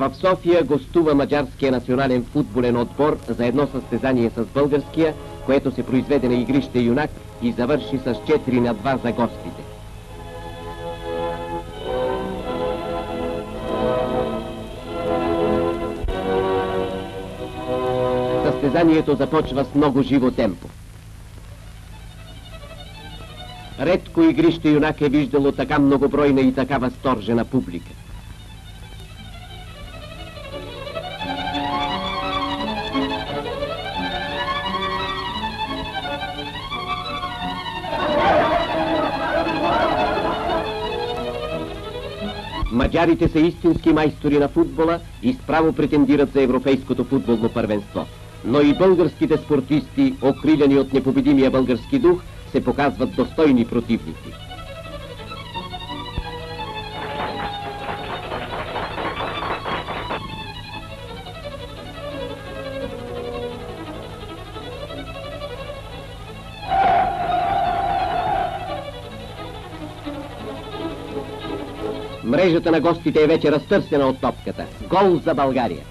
В София гостува Маджарския национален футболен отбор за едно състезание с българския, което се произведе на игрище Юнак и завърши с 4 на 2 за гостите. Състезанието започва с много живо темпо. Редко игрище юнак е виждало така многобройна и така възторжена публика. Маджарите са истински майстори на футбола и справо претендират за европейското футболно първенство. Но и българските спортисти, окрилени от непобедимия български дух, се показват достойни противници. Мрежата на гостите е вече разтърсена от топката. Гол за България!